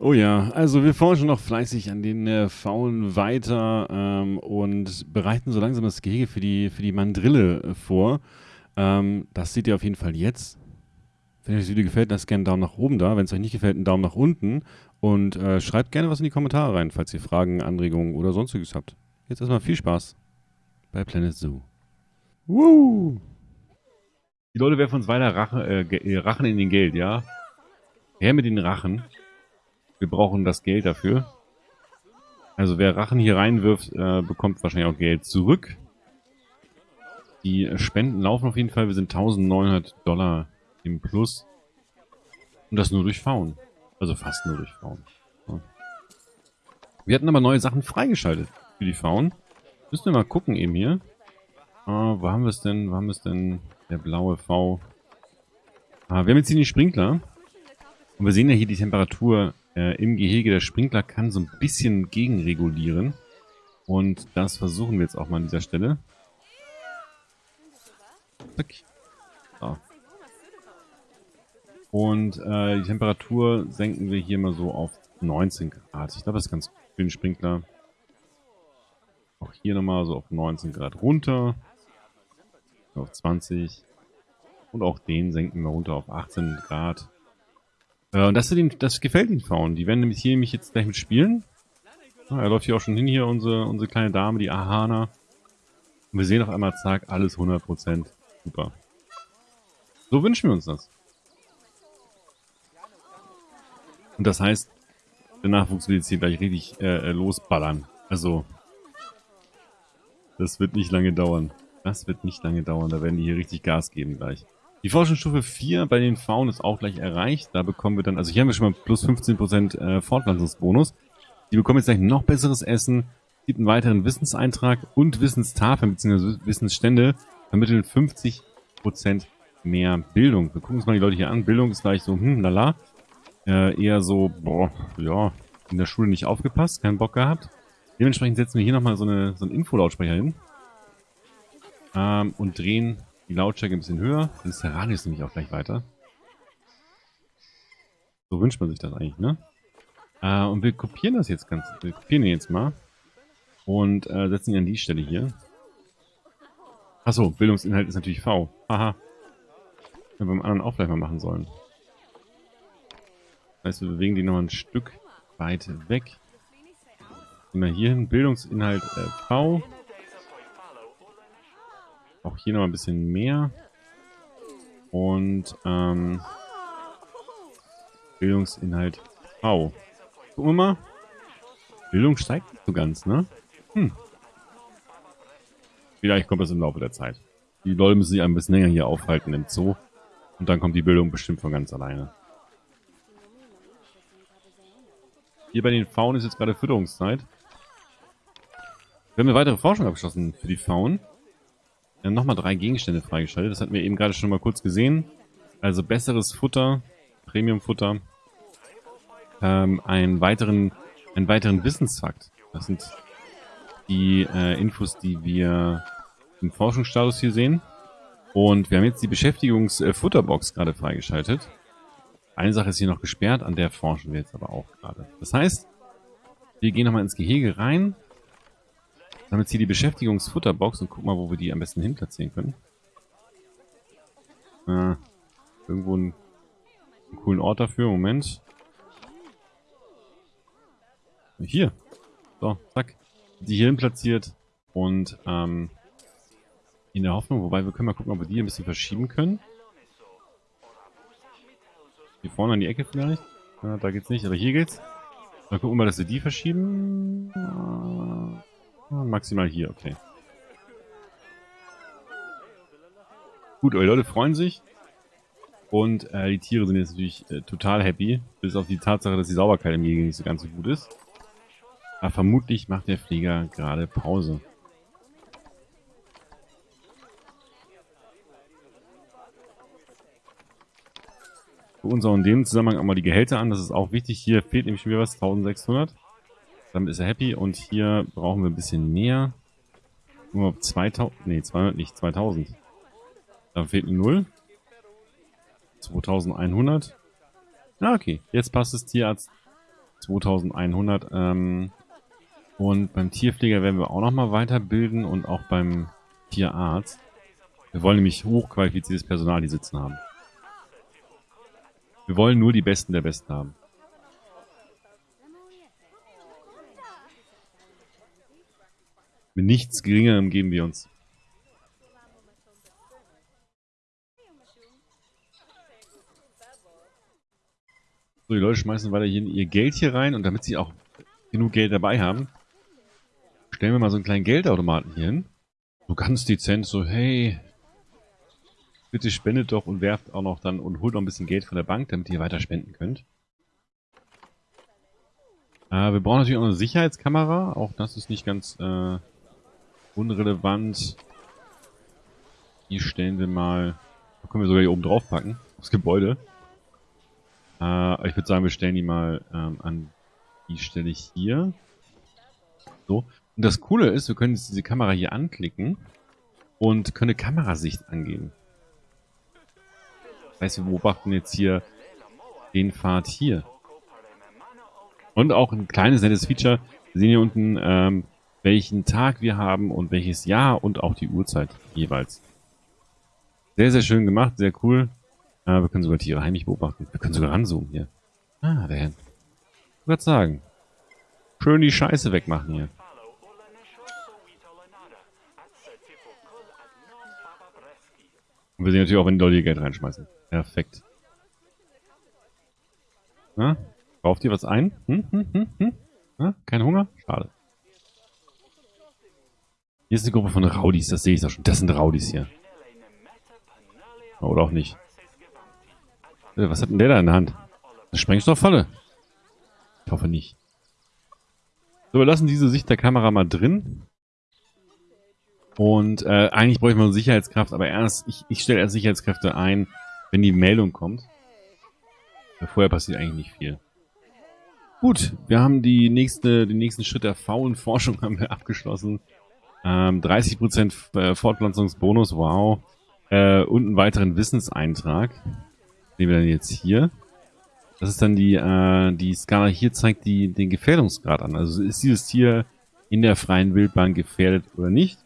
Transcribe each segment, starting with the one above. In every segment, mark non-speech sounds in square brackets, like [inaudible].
Oh ja, also wir forschen noch fleißig an den äh, Faulen weiter ähm, und bereiten so langsam das Gehege für die, für die Mandrille äh, vor. Ähm, das seht ihr auf jeden Fall jetzt. Wenn euch das Video gefällt, lasst gerne einen Daumen nach oben da. Wenn es euch nicht gefällt, einen Daumen nach unten. Und äh, schreibt gerne was in die Kommentare rein, falls ihr Fragen, Anregungen oder sonstiges habt. Jetzt erstmal viel Spaß bei Planet Zoo. Woo! Die Leute werfen uns weiter Rache, äh, Rachen in den Geld, ja? Her mit den Rachen. Wir brauchen das Geld dafür. Also wer Rachen hier reinwirft, äh, bekommt wahrscheinlich auch Geld zurück. Die Spenden laufen auf jeden Fall. Wir sind 1900 Dollar im Plus. Und das nur durch Faun. Also fast nur durch Faun. Ja. Wir hatten aber neue Sachen freigeschaltet für die Faun. Müssen wir mal gucken eben hier. Ah, wo haben wir es denn? Wo haben wir es denn? Der blaue V. Ah, wir haben jetzt hier den Sprinkler. Und wir sehen ja hier die Temperatur äh, im Gehege. Der Sprinkler kann so ein bisschen gegenregulieren. Und das versuchen wir jetzt auch mal an dieser Stelle. Zack. So. Und äh, die Temperatur senken wir hier mal so auf 19 Grad. Ich glaube, das ist ganz gut für den Sprinkler. Auch hier nochmal so auf 19 Grad runter. Auf 20. Und auch den senken wir runter auf 18 Grad. Äh, und das, den, das gefällt den Frauen. Die werden nämlich hier nämlich jetzt gleich mit spielen. Ah, er läuft hier auch schon hin, hier unsere, unsere kleine Dame, die Ahana. Und wir sehen auf einmal, zack, alles 100%. Super. So wünschen wir uns das. Und das heißt, der Nachwuchs will jetzt hier gleich richtig äh, äh losballern. Also, das wird nicht lange dauern. Das wird nicht lange dauern. Da werden die hier richtig Gas geben gleich. Die Forschungsstufe 4 bei den Faunen ist auch gleich erreicht. Da bekommen wir dann, also hier haben wir schon mal plus 15% äh, Fortpflanzungsbonus. Die bekommen jetzt gleich noch besseres Essen, gibt einen weiteren Wissenseintrag und Wissenstafeln bzw. Wissensstände vermitteln 50% mehr Bildung. Wir gucken uns mal die Leute hier an. Bildung ist gleich so, hm, lala. Äh, eher so, boah, ja, in der Schule nicht aufgepasst, keinen Bock gehabt. Dementsprechend setzen wir hier nochmal so, eine, so einen Infolautsprecher hin. Ähm, und drehen die Lautstärke ein bisschen höher. Dann ist der Radius nämlich auch gleich weiter. So wünscht man sich das eigentlich, ne? Äh, und wir kopieren das jetzt ganz, wir kopieren ihn jetzt mal. Und äh, setzen ihn an die Stelle hier. Achso, Bildungsinhalt ist natürlich V. Haha. Wenn wir beim anderen auch vielleicht mal machen sollen. Das heißt, wir bewegen die noch ein Stück weit weg. Wir hier hin. Bildungsinhalt äh, V. Auch hier noch ein bisschen mehr. Und ähm, Bildungsinhalt V. Gucken wir mal. Bildung steigt nicht so ganz, ne? Hm. Vielleicht kommt das im Laufe der Zeit. Die Leute müssen sich ein bisschen länger hier aufhalten im Zoo. Und dann kommt die Bildung bestimmt von ganz alleine. Hier bei den Faunen ist jetzt gerade Fütterungszeit. Wir haben eine weitere Forschung abgeschlossen für die Faunen. Wir haben nochmal drei Gegenstände freigeschaltet. Das hatten wir eben gerade schon mal kurz gesehen. Also besseres Futter, Premium-Futter. Ähm, einen weiteren, einen weiteren Wissensfakt. Das sind die äh, Infos, die wir im Forschungsstatus hier sehen. Und wir haben jetzt die Beschäftigungsfutterbox äh, gerade freigeschaltet. Eine Sache ist hier noch gesperrt, an der forschen wir jetzt aber auch gerade. Das heißt, wir gehen nochmal ins Gehege rein. Haben jetzt hier die Beschäftigungsfutterbox und gucken mal, wo wir die am besten hin platzieren können. Äh, irgendwo einen, einen coolen Ort dafür. Moment. Hier. So, zack. Die hierhin platziert. Und ähm, in der Hoffnung, wobei wir können mal gucken, ob wir die ein bisschen verschieben können. Hier vorne an die Ecke vielleicht. Ja, da geht's nicht, aber hier geht's. Dann gucken wir mal, dass wir die verschieben. Ja, maximal hier, okay. Gut, eure Leute freuen sich. Und äh, die Tiere sind jetzt natürlich äh, total happy. Bis auf die Tatsache, dass die Sauberkeit im Gehege nicht so ganz so gut ist. Aber vermutlich macht der Flieger gerade Pause. Gucken uns auch in dem Zusammenhang auch mal die Gehälter an. Das ist auch wichtig. Hier fehlt nämlich schon wieder was. 1600. Damit ist er happy. Und hier brauchen wir ein bisschen mehr. Nur 2000. Nee, 200 nicht. 2000. Da fehlt eine 0. 2100. Ah, okay. Jetzt passt das Tierarzt 2100. Ähm, und beim Tierpfleger werden wir auch nochmal weiterbilden und auch beim Tierarzt. Wir wollen nämlich hochqualifiziertes Personal hier sitzen haben. Wir wollen nur die Besten der Besten haben. Nichts Geringerem geben wir uns. So, die Leute schmeißen weiter ihr Geld hier rein und damit sie auch genug Geld dabei haben, stellen wir mal so einen kleinen Geldautomaten hier hin. So ganz dezent, so hey, bitte spendet doch und werft auch noch dann und holt noch ein bisschen Geld von der Bank, damit ihr weiter spenden könnt. Äh, wir brauchen natürlich auch eine Sicherheitskamera, auch das ist nicht ganz äh, unrelevant. Die stellen wir mal, können wir sogar hier oben drauf packen, aufs Gebäude. Äh, ich würde sagen, wir stellen die mal ähm, an die Stelle hier. So. Und das Coole ist, wir können jetzt diese Kamera hier anklicken und können eine Kamerasicht angeben. Das heißt, wir beobachten jetzt hier den Pfad hier. Und auch ein kleines nettes Feature. Wir sehen hier unten, ähm, welchen Tag wir haben und welches Jahr und auch die Uhrzeit jeweils. Sehr, sehr schön gemacht, sehr cool. Ah, wir können sogar Tiere heimlich beobachten. Wir können sogar ranzoomen hier. Ah, der Herr. Ich würde sagen. Schön die Scheiße wegmachen hier. Und wir sehen natürlich auch, wenn die Leute hier Geld reinschmeißen. Perfekt. Na? Braucht ihr was ein? Hm, hm, hm, hm? Na? Kein Hunger? Schade. Hier ist eine Gruppe von Raudis, das sehe ich doch schon. Das sind Raudis hier. Oder auch nicht. Äh, was hat denn der da in der Hand? Eine Sprengstofffalle? Ich hoffe nicht. So, wir lassen diese Sicht der Kamera mal drin. Und äh, eigentlich bräuchte man Sicherheitskraft, aber erst, ich, ich stelle erst Sicherheitskräfte ein, wenn die Meldung kommt. Vorher passiert eigentlich nicht viel. Gut, wir haben die nächste, den nächsten Schritt der faulen Forschung [laughs] haben wir abgeschlossen. Ähm, 30% äh, Fortpflanzungsbonus, wow. Äh, und einen weiteren Wissenseintrag nehmen wir dann jetzt hier. Das ist dann die, äh, die Skala hier zeigt die, den Gefährdungsgrad an. Also ist dieses Tier in der freien Wildbahn gefährdet oder nicht.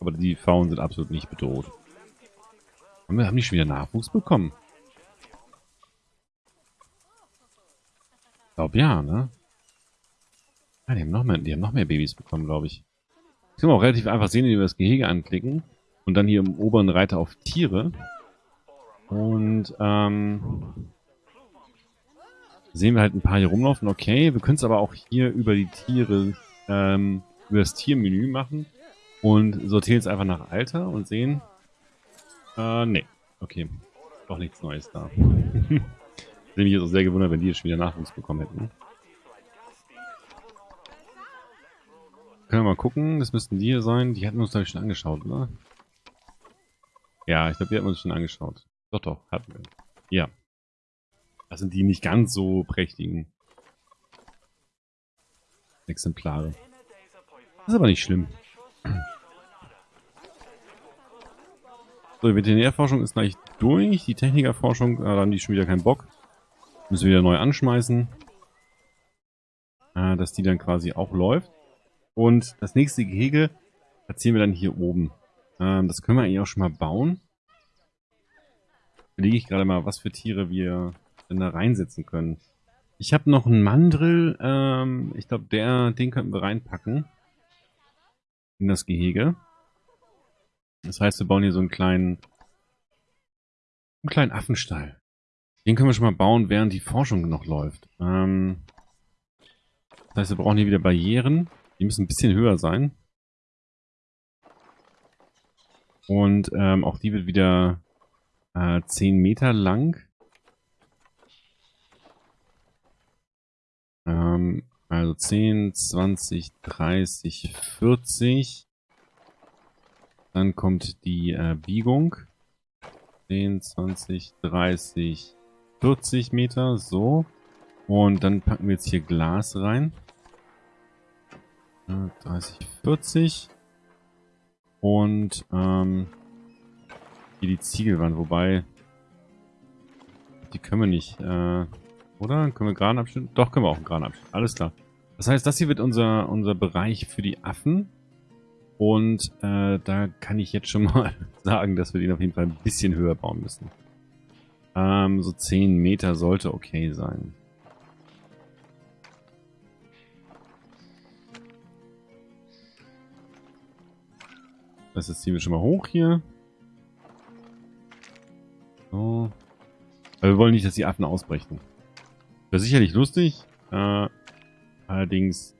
Aber die Faunen sind absolut nicht bedroht. Und wir haben die schon wieder Nachwuchs bekommen. Ich glaube ja, ne? Ja, die haben noch mehr, die haben noch mehr Babys bekommen, glaube ich. Das können wir auch relativ einfach sehen, indem wir das Gehege anklicken. Und dann hier im oberen Reiter auf Tiere. Und ähm, sehen wir halt ein paar hier rumlaufen. Okay, wir können es aber auch hier über die Tiere, ähm, über das Tiermenü machen und sortieren es einfach nach Alter und sehen, äh, nee, okay, doch nichts Neues da. [laughs] ich hätte mich jetzt auch sehr gewundert, wenn die jetzt schon wieder Nachwuchs bekommen hätten. Können wir mal gucken, das müssten die hier sein. Die hatten wir uns, glaube ich, schon angeschaut, oder? Ja, ich glaube, die hatten wir uns schon angeschaut. Doch, doch, hatten wir. Ja. Das sind die nicht ganz so prächtigen Exemplare. Das ist aber nicht schlimm. [clears throat] So, die Veterinärforschung ist gleich durch. Die Technikerforschung, äh, da haben die schon wieder keinen Bock. Müssen wir wieder neu anschmeißen. Äh, dass die dann quasi auch läuft. Und das nächste Gehege platzieren wir dann hier oben. Ähm, das können wir eigentlich auch schon mal bauen überlege ich gerade mal, was für Tiere wir denn da reinsetzen können. Ich habe noch einen Mandrill. Ähm, ich glaube, den könnten wir reinpacken. In das Gehege. Das heißt, wir bauen hier so einen kleinen, einen kleinen Affenstall. Den können wir schon mal bauen, während die Forschung noch läuft. Ähm, das heißt, wir brauchen hier wieder Barrieren. Die müssen ein bisschen höher sein. Und ähm, auch die wird wieder äh, 10 Meter lang. Ähm, also 10, 20, 30, 40. Dann kommt die äh, Biegung. 10, 20, 30, 40 Meter. So. Und dann packen wir jetzt hier Glas rein. 30, 40. Und ähm, hier die Ziegelwand, wobei die können wir nicht. Äh, Oder? Können wir Gran abschneiden? Doch, können wir auch Gran abschneiden. Alles klar. Das heißt, das hier wird unser, unser Bereich für die Affen. Und äh, da kann ich jetzt schon [laughs] mal sagen, dass wir den auf jeden Fall ein bisschen höher bauen müssen. Ähm, so 10 Meter sollte okay sein. Das ziehen wir schon mal hoch hier. So. Aber wir wollen nicht, dass die Affen ausbrechen. Wäre sicherlich lustig. Äh, allerdings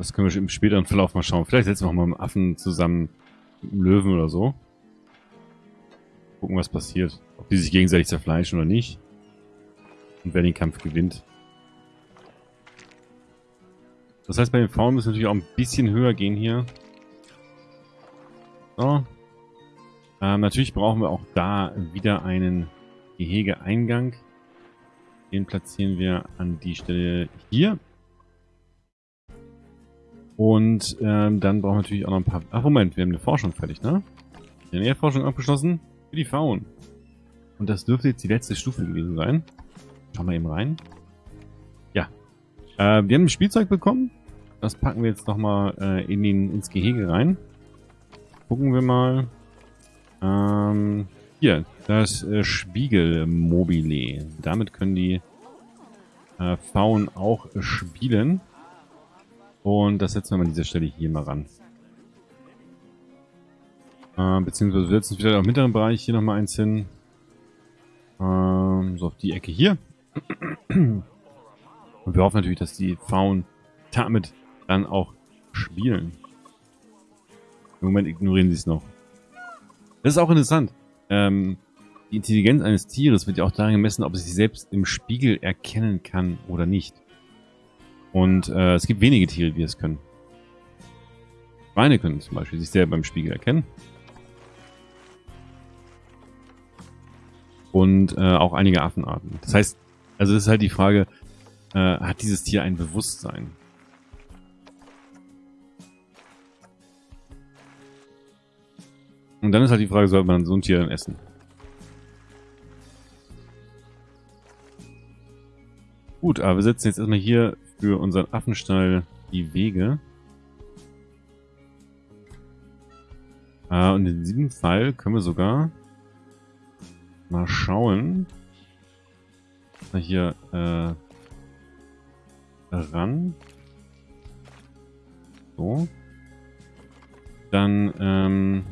das können wir im späteren Verlauf mal schauen. Vielleicht setzen wir auch mal einen Affen zusammen mit einem Löwen oder so. Gucken, was passiert. Ob die sich gegenseitig zerfleischen oder nicht. Und wer den Kampf gewinnt. Das heißt, bei den Faunen müssen wir natürlich auch ein bisschen höher gehen hier. So. Ähm, natürlich brauchen wir auch da wieder einen Gehegeeingang. Den platzieren wir an die Stelle hier. Und ähm, dann brauchen wir natürlich auch noch ein paar... Ach, Moment, wir haben eine Forschung fertig, ne? Eine Nährforschung abgeschlossen für die Faun. Und das dürfte jetzt die letzte Stufe gewesen sein. Schauen wir eben rein. Ja. Äh, wir haben ein Spielzeug bekommen. Das packen wir jetzt nochmal äh, in den, ins Gehege rein. Gucken wir mal. Ähm, hier, das äh, Spiegelmobile. Damit können die äh, auch spielen. Und das setzen wir mal an dieser Stelle hier mal ran. Äh, beziehungsweise wir setzen wieder im mittleren Bereich hier nochmal eins hin. Ähm, so auf die Ecke hier. [clears throat] Und wir hoffen natürlich, dass die Faun damit dann auch spielen. Im Moment ignorieren sie es noch. Das ist auch interessant. Ähm, die Intelligenz eines Tieres wird ja auch daran gemessen, ob es sich selbst im Spiegel erkennen kann oder nicht. Und äh, es gibt wenige Tiere, die es können. Schweine können zum Beispiel sich selber im Spiegel erkennen. Und äh, auch einige Affenarten. Das heißt, also das ist halt die Frage, äh, hat dieses Tier ein Bewusstsein? Und dann ist halt die Frage, sollte man so ein Tier dann essen? Gut, aber wir setzen jetzt erstmal hier für unseren Affenstall die Wege. Äh, und in diesem Fall können wir sogar mal schauen. Mal hier äh, ran. So. Dann ähm,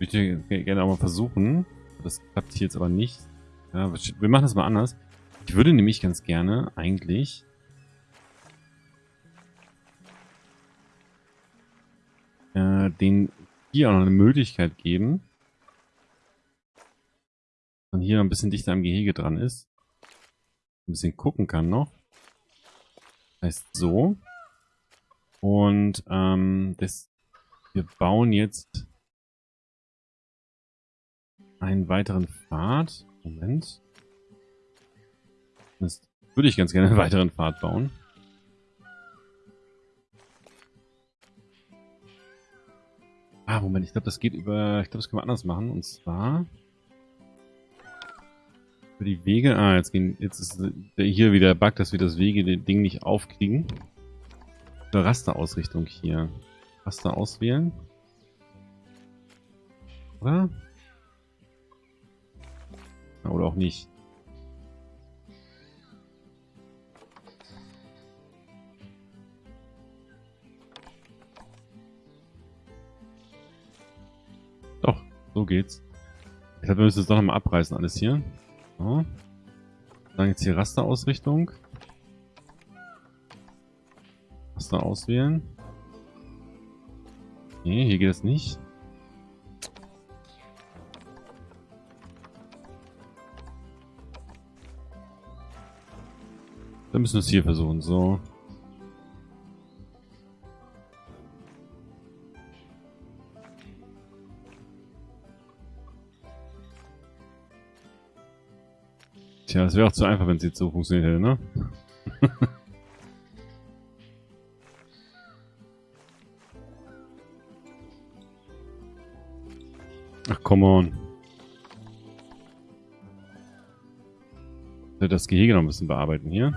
würde ich gerne auch mal versuchen. Das klappt hier jetzt aber nicht. Ja, wir machen das mal anders. Ich würde nämlich ganz gerne eigentlich äh, den hier auch noch eine Möglichkeit geben, man hier noch ein bisschen dichter am Gehege dran ist. Ein bisschen gucken kann noch. Heißt so. Und ähm, das, wir bauen jetzt einen weiteren Pfad. Moment. Das würde ich ganz gerne einen weiteren Pfad bauen. Ah, Moment, ich glaube, das geht über... Ich glaube, das können wir anders machen. Und zwar... Für die Wege... Ah, jetzt, gehen, jetzt ist hier wieder der Bug, dass wir das Wege-Ding nicht aufkriegen. Eine Rasterausrichtung hier. Raster auswählen. Oder? Oder auch nicht. So geht's. Ich glaube, wir müssen es doch nochmal abreißen, alles hier. So. Dann jetzt hier Rasterausrichtung. Raster auswählen. Nee, hier geht es nicht. Dann müssen wir es hier versuchen. So. Tja, das wäre auch zu einfach, wenn es jetzt so funktioniert hätte, ne? [laughs] Ach, come on. Das Gehege noch ein bisschen bearbeiten hier.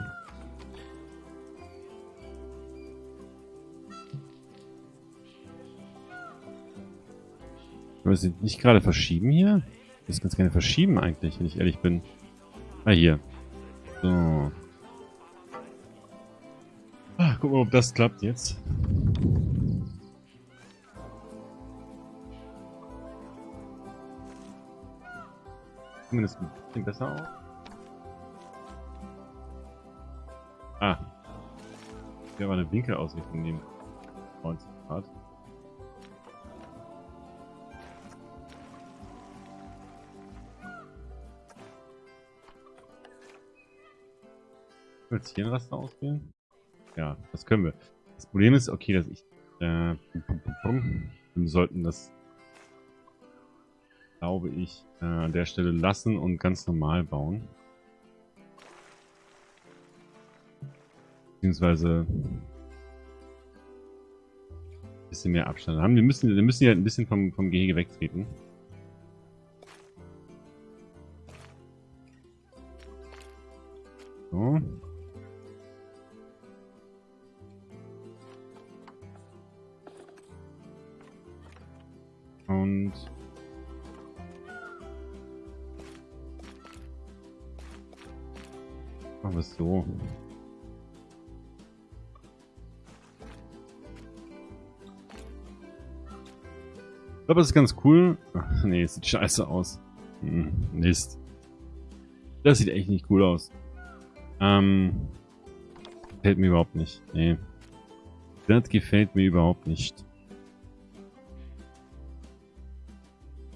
Wir es nicht gerade verschieben hier? Ich es ganz gerne verschieben eigentlich, wenn ich ehrlich bin. Ah, hier. So. Ah, gucken wir, ob das klappt jetzt. Zumindest ein bisschen besser aus. Ah. Ich will aber eine Winkelausrichtung nehmen. 90 Grad. Willst hier ein Raster auswählen? Ja, das können wir. Das Problem ist, okay, dass ich... Äh, wir sollten das, glaube ich, äh, an der Stelle lassen und ganz normal bauen. Beziehungsweise ein bisschen mehr Abstand haben. Wir müssen, wir müssen ja ein bisschen vom, vom Gehege wegtreten. So. Und es so. Ich glaube, das ist ganz cool. Ach, nee, sieht scheiße aus. Hm, Mist. Das sieht echt nicht cool aus. Ähm, gefällt mir überhaupt nicht. Nee. Das gefällt mir überhaupt nicht.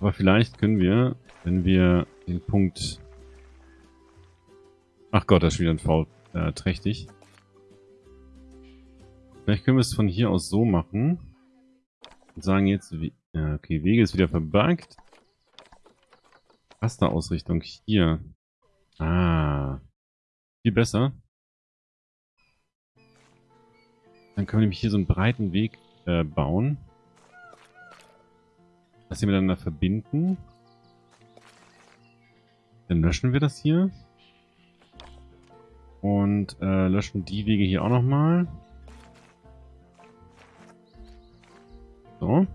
Aber vielleicht können wir, wenn wir den Punkt... Ach Gott, das ist wieder ein Foul äh, trächtig. Vielleicht können wir es von hier aus so machen. Und sagen jetzt, ja, okay, Wege ist wieder verbuggt. Rasterausrichtung hier. Ah. Viel besser. Dann können wir nämlich hier so einen breiten Weg äh, bauen. Das hier miteinander verbinden. Dann löschen wir das hier. Und äh, löschen die Wege hier auch nochmal. So.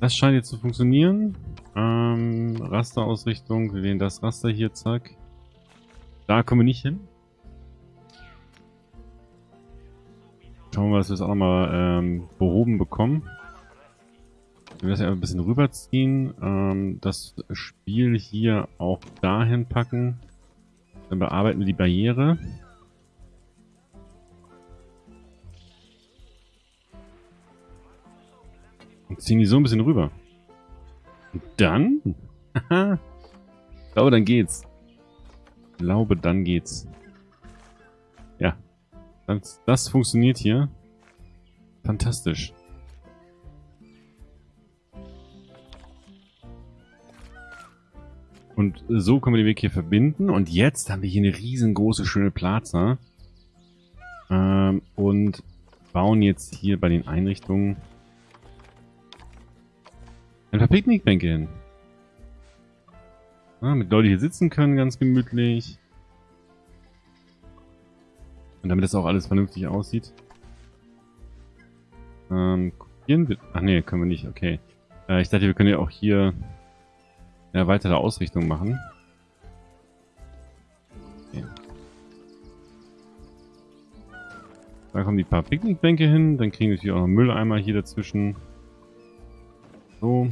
Das scheint jetzt zu funktionieren. Ähm, Rasterausrichtung, wir wählen das Raster hier, zack. Da kommen wir nicht hin. Schauen wir dass wir es auch nochmal ähm, behoben bekommen. Wir das ja ein bisschen rüberziehen. Ähm, das Spiel hier auch dahin packen. Dann bearbeiten wir die Barriere. Und ziehen die so ein bisschen rüber. Und dann? ich glaube, dann geht's. Ich glaube, dann geht's. Ja. Das, das funktioniert hier. Fantastisch. Und so können wir den Weg hier verbinden. Und jetzt haben wir hier eine riesengroße, schöne Plaza. Ähm, und bauen jetzt hier bei den Einrichtungen ein paar Picknickbänke hin. Ja, mit Leute hier sitzen können, ganz gemütlich. Und damit das auch alles vernünftig aussieht. Ähm, kopieren wir... Ach nee, können wir nicht, okay. Äh, ich dachte, wir können ja auch hier eine weitere Ausrichtung machen. Okay. Da kommen die paar Picknickbänke hin. Dann kriegen wir natürlich auch noch Mülleimer hier dazwischen. So.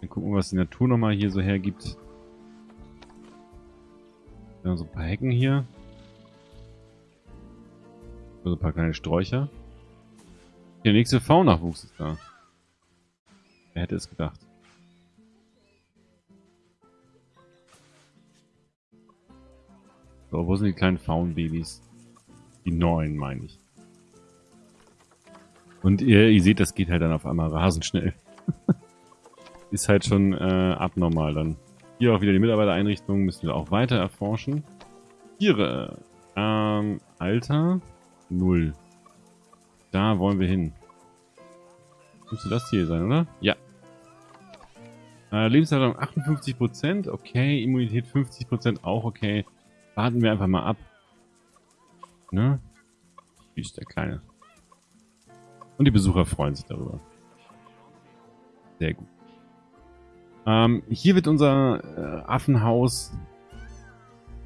Dann gucken wir, was die Natur nochmal hier so hergibt. Ja, so ein paar Hecken hier. So ein paar kleine Sträucher. Der nächste V-Nachwuchs ist da. Wer hätte es gedacht? So, wo sind die kleinen Faunbabys? Die neuen, meine ich. Und ihr, ihr seht, das geht halt dann auf einmal rasend schnell. [laughs] Ist halt schon äh, abnormal dann. Hier auch wieder die Mitarbeitereinrichtung müssen wir auch weiter erforschen. Tiere. Ähm, Alter. Null. Da wollen wir hin. Müsste das hier sein, oder? Ja. Äh, Lebenserwartung 58%, okay. Immunität 50%, auch okay. Warten wir einfach mal ab. Ne? Wie ist der Kleine. Und die Besucher freuen sich darüber. Sehr gut. Ähm, hier wird unser äh, Affenhaus.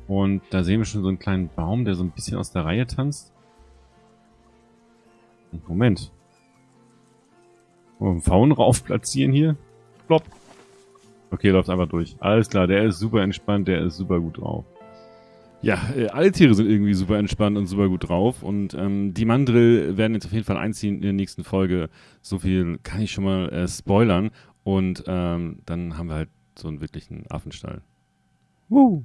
Und da sehen wir schon so einen kleinen Baum, der so ein bisschen aus der Reihe tanzt. Moment. einen Faun rauf platzieren hier. Plopp. Okay, läuft einfach durch. Alles klar, der ist super entspannt, der ist super gut drauf. Ja, äh, alle Tiere sind irgendwie super entspannt und super gut drauf. Und ähm, die Mandrill werden jetzt auf jeden Fall einziehen in der nächsten Folge. So viel kann ich schon mal äh, spoilern. Und ähm, dann haben wir halt so einen wirklichen Affenstall. Woo!